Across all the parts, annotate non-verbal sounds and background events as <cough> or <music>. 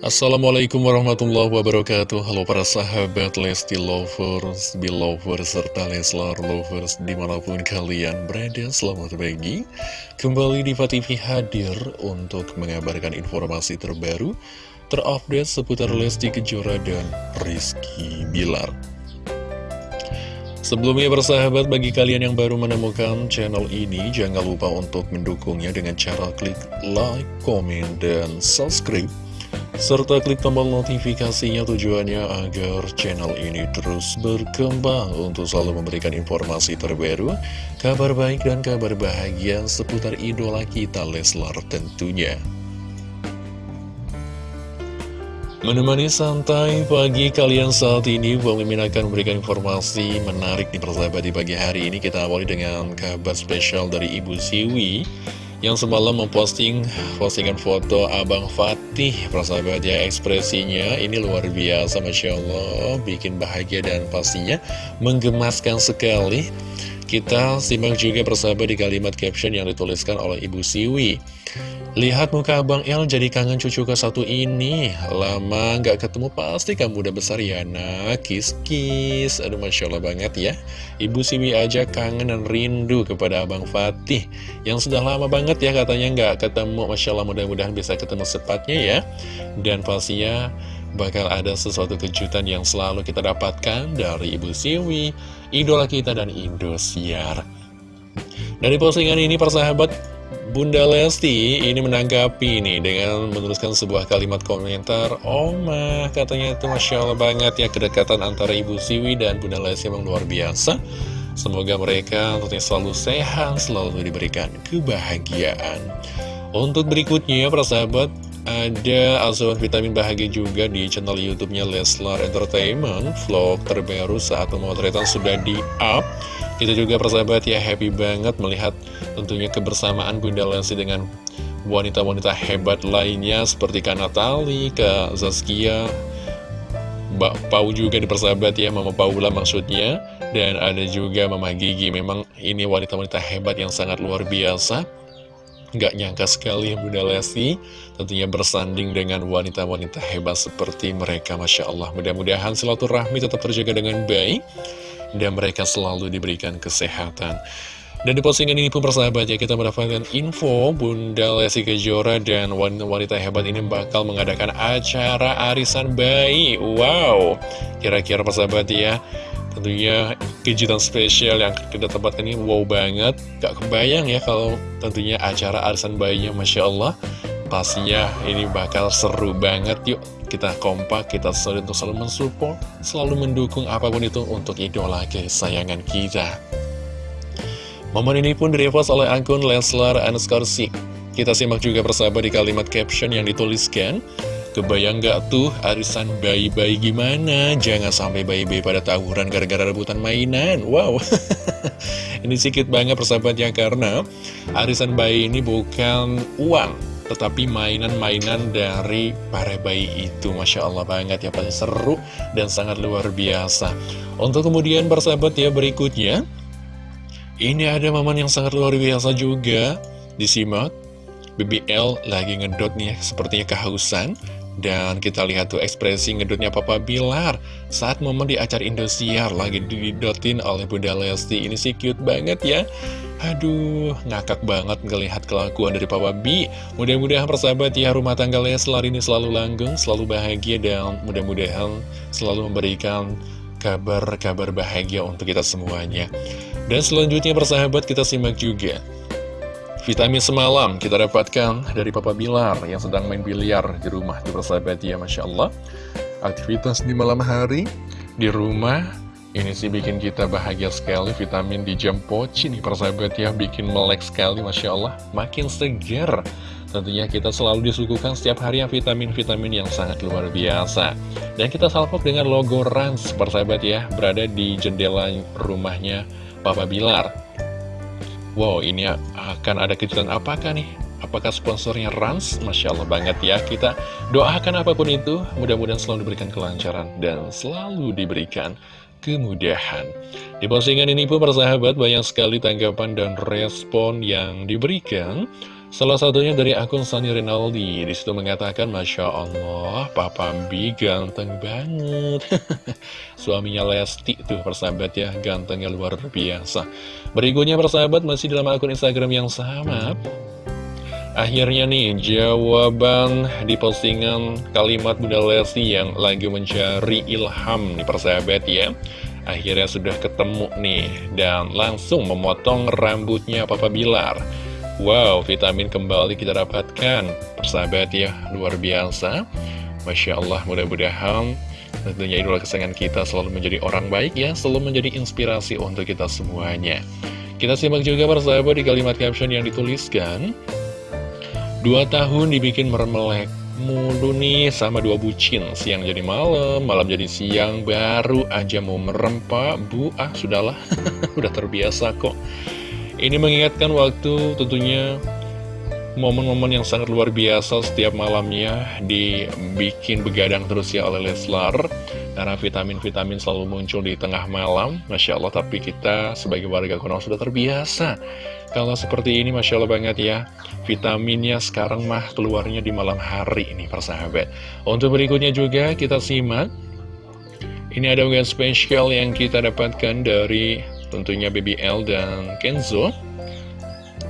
Assalamualaikum warahmatullahi wabarakatuh. Halo para sahabat Lesti Lovers, Belovers, serta Leslar Lovers di mana pun kalian berada Selamat pagi. Kembali di TV hadir untuk mengabarkan informasi terbaru Terupdate seputar Lesti Kejora dan Rizky Bilar. Sebelumnya bersahabat bagi kalian yang baru menemukan channel ini Jangan lupa untuk mendukungnya dengan cara klik like, komen, dan subscribe serta klik tombol notifikasinya tujuannya agar channel ini terus berkembang untuk selalu memberikan informasi terbaru, kabar baik dan kabar bahagia seputar idola kita Leslar tentunya. Menemani santai pagi kalian saat ini, Bang Mimin akan memberikan informasi menarik di persahabat di pagi hari ini. Kita awali dengan kabar spesial dari Ibu Siwi yang semalam memposting postingan foto Abang Fatih persahabat ya ekspresinya. Ini luar biasa Masya Allah. Bikin bahagia dan pastinya menggemaskan sekali kita simak juga persahabat di kalimat caption yang dituliskan oleh Ibu Siwi. Lihat muka Abang El jadi kangen cucu ke satu ini. Lama nggak ketemu pasti kamu udah besar ya nak. Kis-kis Aduh Masya Allah banget ya. Ibu Siwi aja kangen dan rindu kepada Abang Fatih. Yang sudah lama banget ya katanya nggak ketemu. Masya Allah mudah-mudahan bisa ketemu sepatnya ya. Dan pastinya bakal ada sesuatu kejutan yang selalu kita dapatkan dari Ibu Siwi Idola kita dan Indosiar. Dari postingan ini persahabat Bunda Lesti ini menanggapi nih dengan menuliskan sebuah kalimat komentar Oma katanya itu Masya Allah banget ya kedekatan antara Ibu Siwi dan Bunda Lesti memang luar biasa. Semoga mereka tentunya selalu sehat, selalu diberikan kebahagiaan. Untuk berikutnya para sahabat ada asuhan vitamin bahagia juga di channel YouTube-nya Leslar Entertainment. Vlog terbaru saat pemotretan sudah di-up. Kita juga persahabat ya happy banget melihat tentunya kebersamaan Bunda Lesti dengan wanita-wanita hebat lainnya seperti Kak Natali, Kak Zaskia, Mbak Pau juga di persahabat ya, Mama Paula maksudnya. Dan ada juga Mama Gigi, memang ini wanita-wanita hebat yang sangat luar biasa. Gak nyangka sekali Bunda Lesti. Tentunya bersanding dengan wanita-wanita hebat seperti mereka Masya Allah. Mudah-mudahan silaturahmi tetap terjaga dengan baik dan mereka selalu diberikan kesehatan. Dan di postingan ini pun persahabat ya kita mendapatkan info Bunda Lesti Kejora dan wanita-wanita hebat ini bakal mengadakan acara arisan bayi. Wow. Kira-kira persahabat ya Tentunya kejutan spesial yang kita tempatkan ini wow banget. Gak kebayang ya kalau tentunya acara arisan bayinya Masya Allah. Pastinya ini bakal seru banget. Yuk Kita kompak, kita selalu untuk selalu mensupport Selalu mendukung apa pun itu untuk idola kesayangan kita. Momen ini pun direpost oleh akun Leslar Anskarsi Kita simak juga persahabat di kalimat caption yang dituliskan Kebayang gak tuh arisan bayi-bayi gimana? Jangan sampai bayi-bayi pada tawuran gara-gara rebutan mainan. Wow, <laughs> ini sedikit banget persahabatnya karena arisan bayi ini bukan uang, tetapi mainan-mainan dari para bayi itu. Masya Allah banget ya, pasti seru dan sangat luar biasa. Untuk kemudian persahabat ya berikutnya, ini ada momen yang sangat luar biasa juga. Disimak, BBL lagi ngedot nih sepertinya kehausan dan kita lihat tuh ekspresi ngedutnya Papa Bilar saat momen di acara Indosiar lagi didotin oleh Bunda Lesti. Ini sih cute banget ya. Aduh, ngakak banget ngelihat kelakuan dari Papa B. Mudah-mudahan persahabat ya rumah tangga Leslar ini selalu langgeng, selalu bahagia dan mudah-mudahan selalu memberikan kabar-kabar bahagia untuk kita semuanya. Dan selanjutnya persahabat kita simak juga Vitamin semalam kita dapatkan dari Papa Bilar yang sedang main biliar di rumah di persahabat ya Masya Allah. Aktivitas di malam hari di rumah ini sih bikin kita bahagia sekali. Vitamin di jam poci nih persahabat ya Bikin melek sekali Masya Allah. Makin segar. Tentunya kita selalu disuguhkan setiap hari yang vitamin-vitamin yang sangat luar biasa. Dan kita salpok dengan logo Rans persahabat ya Berada di jendela rumahnya Papa Bilar Wow, ini akan ada kejutan apakah nih? Apakah sponsornya Rans? Masya Allah banget ya, kita doakan apa pun itu, mudah-mudahan selalu diberikan kelancaran dan selalu diberikan kemudahan. Di postingan ini pun persahabat banyak sekali tanggapan dan respon yang diberikan. Salah satunya dari akun Sani Rinaldi. Di situ mengatakan Masya Allah Papa B ganteng banget. <laughs> Suaminya Lesti tuh persahabat ya Gantengnya luar biasa. Berikutnya persahabat masih dalam akun Instagram yang sama. Akhirnya nih jawaban di postingan kalimat Bunda Lesti yang lagi mencari ilham nih persahabat ya. Akhirnya sudah ketemu nih dan langsung memotong rambutnya Papa Bilar Wow, vitamin kembali kita dapatkan. Persahabat ya, luar biasa. Masya Allah, mudah-mudahan Tentunya idola kesayangan kita selalu menjadi orang baik ya Selalu menjadi inspirasi untuk kita semuanya. Kita simak juga persahabat di kalimat caption yang dituliskan. Dua tahun dibikin meremelek mulu nih sama dua bucin. Siang jadi malam, malam jadi siang Baru aja mau merempak. Bu, ah sudahlah. <laughs> Udah terbiasa kok ini mengingatkan waktu tentunya momen-momen yang sangat luar biasa setiap malamnya dibikin begadang terus ya oleh Leslar. Karena vitamin-vitamin selalu muncul di tengah malam Masya Allah tapi kita sebagai warga Konoha sudah terbiasa. Kalau seperti ini Masya Allah banget ya vitaminnya sekarang mah keluarnya di malam hari ini persahabat. Untuk berikutnya juga kita simak. Ini ada unggahan spesial yang kita dapatkan dari tentunya BBL dan Kenzo.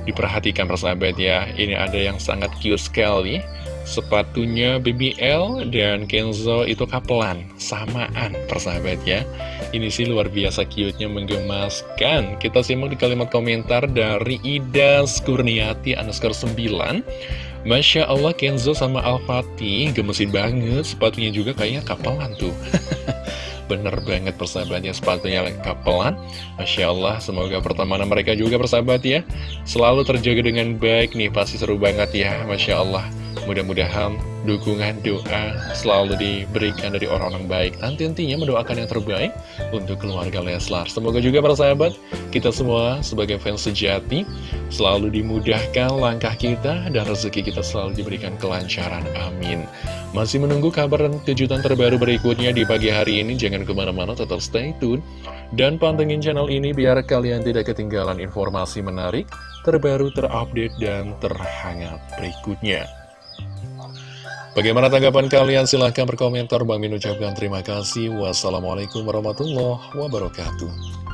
Diperhatikan persahabat ya Ini ada yang sangat cute sekali. Sepatunya BBL dan Kenzo itu kapelan Samaan persahabat ya. Ini sih luar biasa cute-nya menggemaskan. Kita simak di kalimat komentar dari Ida Skurniati underscore 9 Masya Allah Kenzo sama Al-Fatih gemesin banget. Sepatunya juga kayaknya kapelan tuh <laughs> bener banget persahabatnya sepatunya kapelan Masya Allah semoga pertemanan mereka juga persahabat ya Selalu terjaga dengan baik nih pasti seru banget ya Masya Allah. Mudah-mudahan dukungan doa selalu diberikan dari orang-orang baik. Nanti intinya mendoakan yang terbaik untuk keluarga Leslar. Semoga juga para sahabat kita semua sebagai fans sejati Selalu dimudahkan langkah kita dan rezeki kita selalu diberikan kelancaran. Amin Masih menunggu kabar dan kejutan terbaru berikutnya di pagi hari ini Jangan ke mana-mana tetap stay tune Dan pantengin channel ini biar kalian tidak ketinggalan informasi menarik Terbaru, terupdate, dan terhangat berikutnya Bagaimana tanggapan kalian? Silahkan berkomentar. Bang Min ucapkan terima kasih. Wassalamualaikum warahmatullahi wabarakatuh.